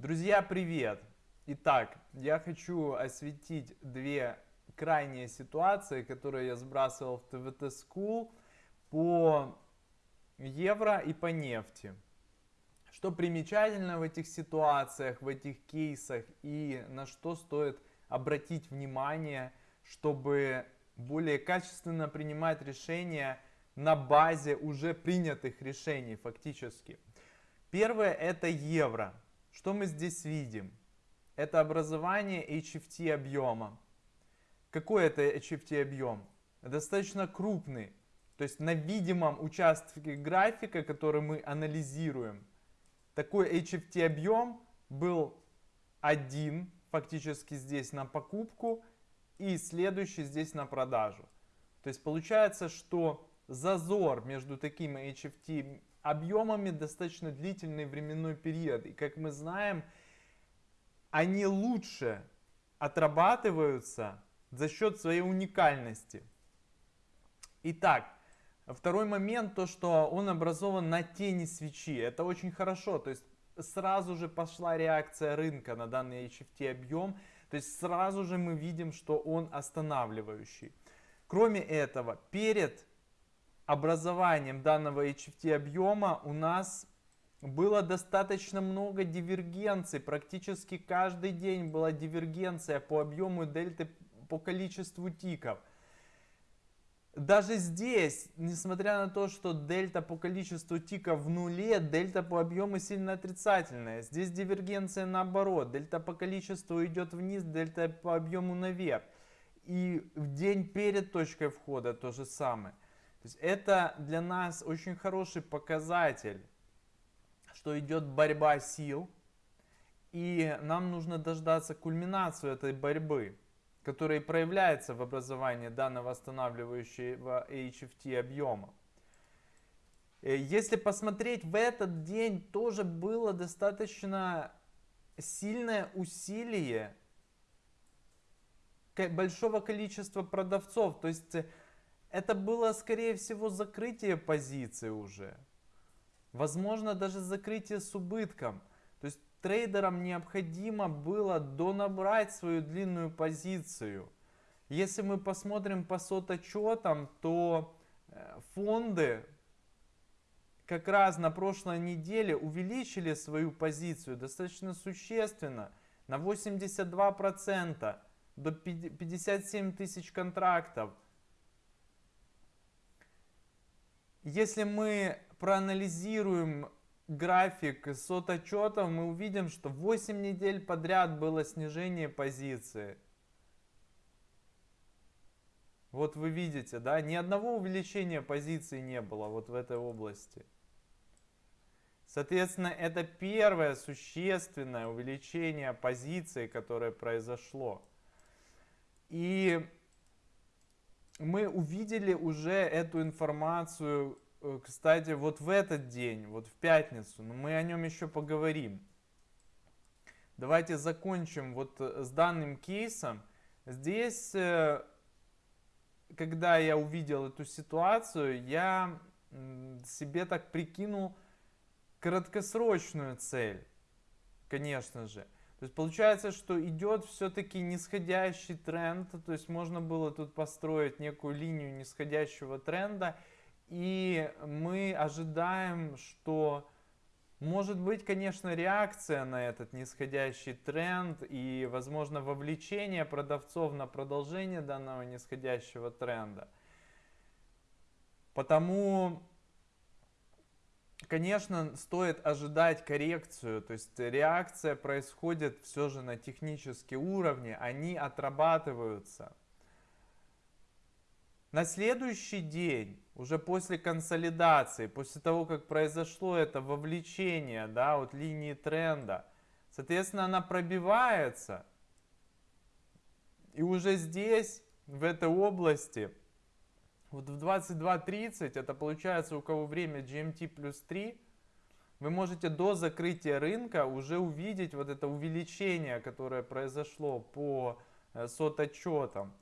Друзья, привет! Итак, я хочу осветить две крайние ситуации, которые я сбрасывал в ТВТ School по евро и по нефти. Что примечательно в этих ситуациях, в этих кейсах и на что стоит обратить внимание, чтобы более качественно принимать решения на базе уже принятых решений фактически. Первое это евро. Что мы здесь видим? Это образование HFT объема. Какой это HFT объем? Достаточно крупный. То есть на видимом участке графика, который мы анализируем, такой HFT объем был один фактически здесь на покупку и следующий здесь на продажу. То есть получается, что зазор между такими HFT объемами достаточно длительный временной период. И как мы знаем, они лучше отрабатываются за счет своей уникальности. Итак, второй момент, то что он образован на тени свечи. Это очень хорошо, то есть сразу же пошла реакция рынка на данный HFT объем. То есть сразу же мы видим, что он останавливающий. Кроме этого, перед образованием данного HFT объема у нас было достаточно много дивергенций. Практически каждый день была дивергенция по объему дельты по количеству тиков. Даже здесь, несмотря на то, что дельта по количеству тиков в нуле, дельта по объему сильно отрицательная. Здесь дивергенция наоборот. Дельта по количеству идет вниз, дельта по объему наверх. И в день перед точкой входа то же самое. То есть это для нас очень хороший показатель, что идет борьба сил. И нам нужно дождаться кульминацию этой борьбы, которая проявляется в образовании данного восстанавливающего HFT объема. Э, если посмотреть, в этот день тоже было достаточно сильное усилие большого количества продавцов. То есть это было, скорее всего, закрытие позиции уже. Возможно, даже закрытие с убытком. То есть трейдерам необходимо было донабрать свою длинную позицию. Если мы посмотрим по соточетам, то э, фонды как раз на прошлой неделе увеличили свою позицию достаточно существенно на 82% до 57 тысяч контрактов. Если мы проанализируем график соточетов, мы увидим, что 8 недель подряд было снижение позиции. Вот вы видите, да, ни одного увеличения позиции не было вот в этой области. Соответственно, это первое существенное увеличение позиции, которое произошло. И мы увидели уже эту информацию, э, кстати, вот в этот день, вот в пятницу, но мы о нем еще поговорим. Давайте закончим вот э, с данным кейсом. Здесь, э, когда я увидел эту ситуацию, я себе так прикинул краткосрочную цель, конечно же. То есть получается, что идет все-таки нисходящий тренд, то есть можно было тут построить некую линию нисходящего тренда, и мы ожидаем, что может быть, конечно, реакция на этот нисходящий тренд и, возможно, вовлечение продавцов на продолжение данного нисходящего тренда. Потому Конечно, стоит ожидать коррекцию, то есть реакция происходит все же на технические уровни, они отрабатываются. На следующий день, уже после консолидации, после того, как произошло это вовлечение да, от линии тренда, соответственно, она пробивается. И уже здесь, в этой области, вот в 22.30, это получается у кого время GMT плюс 3, вы можете до закрытия рынка уже увидеть вот это увеличение, которое произошло по э, сототчетам.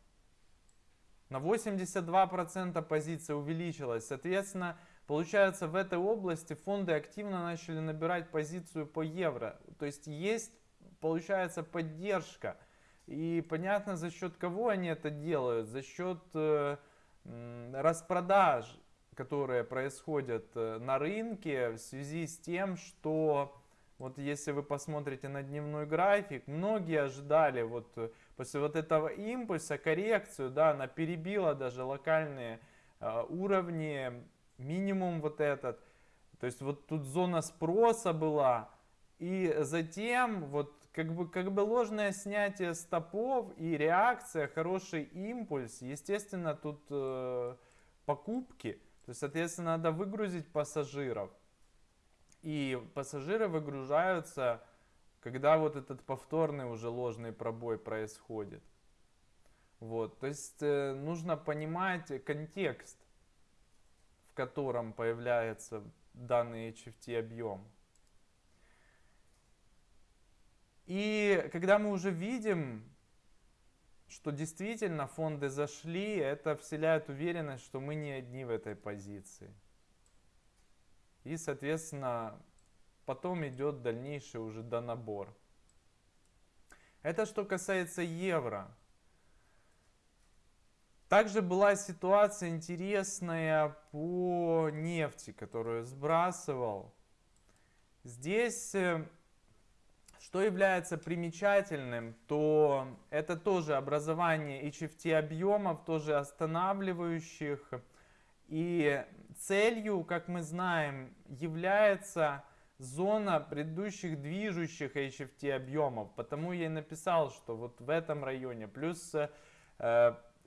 На 82% позиция увеличилась. Соответственно, получается, в этой области фонды активно начали набирать позицию по евро. То есть есть, получается, поддержка. И понятно, за счет кого они это делают. За счет э, распродаж, которые происходят э, на рынке в связи с тем, что вот если вы посмотрите на дневной график, многие ожидали вот э, после вот этого импульса коррекцию, да, она перебила даже локальные э, уровни минимум вот этот. То есть вот тут зона спроса была. И затем вот как бы, как бы ложное снятие стопов и реакция, хороший импульс. Естественно, тут э, покупки. То есть, соответственно, надо выгрузить пассажиров. И пассажиры выгружаются, когда вот этот повторный уже ложный пробой происходит. Вот, то есть э, нужно понимать контекст котором появляется данный HFT объем. И когда мы уже видим, что действительно фонды зашли, это вселяет уверенность, что мы не одни в этой позиции. И, соответственно, потом идет дальнейший уже донабор. Это что касается евро. Также была ситуация интересная по нефти, которую сбрасывал. Здесь, э, что является примечательным, то это тоже образование HFT объемов, тоже останавливающих. И целью, как мы знаем, является зона предыдущих движущих HFT объемов. Потому я и написал, что вот в этом районе плюс э,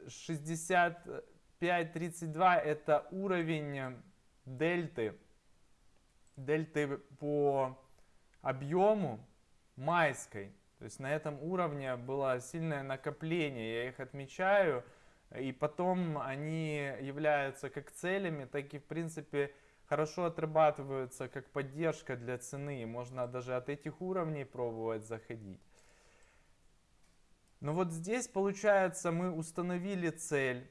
65-32 это уровень дельты, дельты по объему майской. То есть на этом уровне было сильное накопление, я их отмечаю, и потом они являются как целями, так и в принципе хорошо отрабатываются как поддержка для цены. Можно даже от этих уровней пробовать заходить. Но вот здесь, получается, мы установили цель.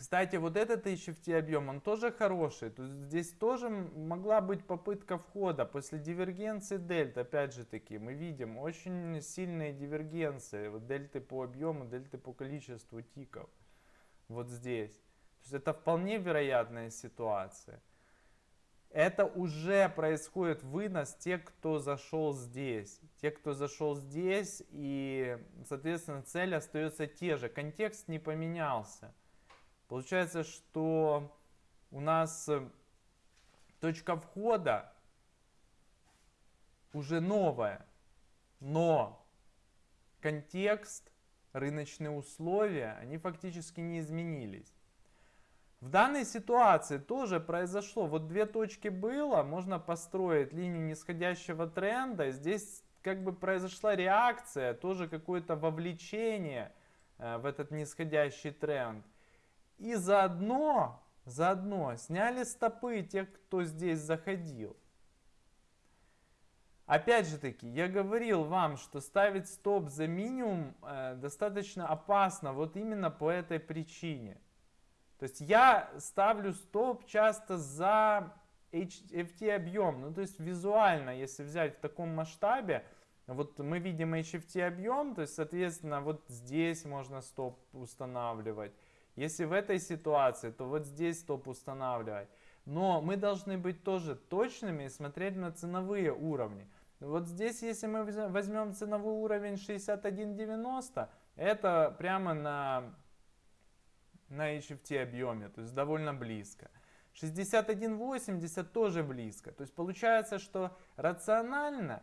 Кстати, вот этот HFT объем, он тоже хороший. Есть здесь тоже могла быть попытка входа. После дивергенции дельт, опять же таки, мы видим очень сильные дивергенции. Вот дельты по объему, дельты по количеству тиков. Вот здесь. То есть это вполне вероятная ситуация это уже происходит вынос тех, кто зашел здесь. Те, кто зашел здесь, и, соответственно, цель остается те же. Контекст не поменялся. Получается, что у нас э, точка входа уже новая, но контекст, рыночные условия, они фактически не изменились. В данной ситуации тоже произошло, вот две точки было, можно построить линию нисходящего тренда, здесь как бы произошла реакция, тоже какое-то вовлечение э, в этот нисходящий тренд. И заодно, заодно сняли стопы тех, кто здесь заходил. Опять же таки, я говорил вам, что ставить стоп за минимум э, достаточно опасно вот именно по этой причине. То есть я ставлю стоп часто за HFT объем. Ну, то есть визуально, если взять в таком масштабе, вот мы видим HFT объем, то есть, соответственно, вот здесь можно стоп устанавливать. Если в этой ситуации, то вот здесь стоп устанавливать. Но мы должны быть тоже точными и смотреть на ценовые уровни. Вот здесь, если мы возьмем ценовой уровень 61.90, это прямо на на HFT объеме, то есть довольно близко. 61.80 тоже близко. То есть получается, что рационально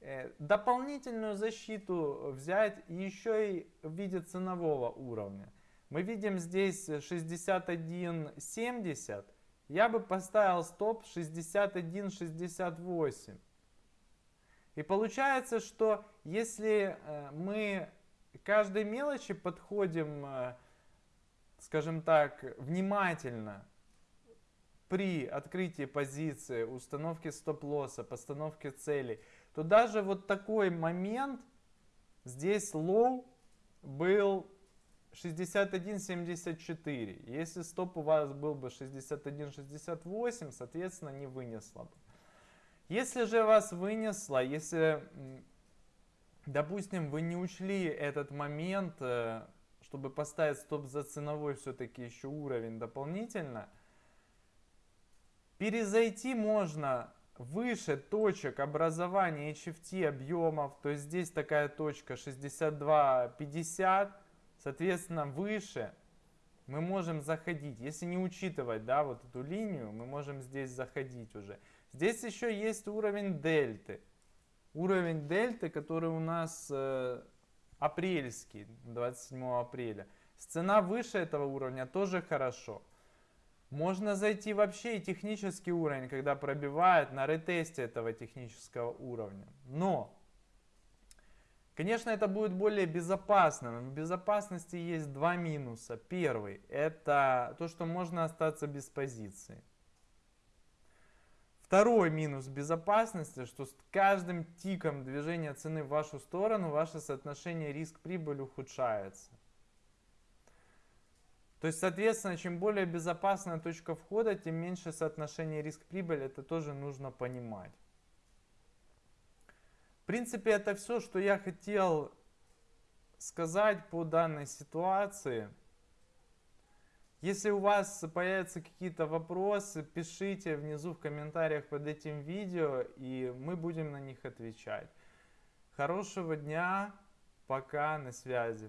э, дополнительную защиту взять еще и в виде ценового уровня. Мы видим здесь 61.70. Я бы поставил стоп 61.68. И получается, что если э, мы каждой мелочи подходим э, скажем так, внимательно при открытии позиции, установке стоп-лосса, постановке целей, то даже вот такой момент здесь low был 61.74. Если стоп у вас был бы 61.68, соответственно, не вынесло бы. Если же вас вынесло, если, допустим, вы не учли этот момент, э, чтобы поставить стоп за ценовой все-таки еще уровень дополнительно, перезайти можно выше точек образования HFT объемов, то есть здесь такая точка 62.50, соответственно выше мы можем заходить. Если не учитывать да, вот эту линию, мы можем здесь заходить уже. Здесь еще есть уровень дельты. Уровень дельты, который у нас э, апрельский, 27 апреля. Цена выше этого уровня тоже хорошо. Можно зайти вообще и технический уровень, когда пробивает на ретесте этого технического уровня. Но, конечно, это будет более безопасно. Но в безопасности есть два минуса. Первый, это то, что можно остаться без позиции. Второй минус безопасности, что с каждым тиком движения цены в вашу сторону, ваше соотношение риск-прибыль ухудшается. То есть, соответственно, чем более безопасная точка входа, тем меньше соотношение риск-прибыль. Это тоже нужно понимать. В принципе, это все, что я хотел сказать по данной ситуации. Если у вас появятся какие-то вопросы, пишите внизу в комментариях под этим видео, и мы будем на них отвечать. Хорошего дня, пока, на связи.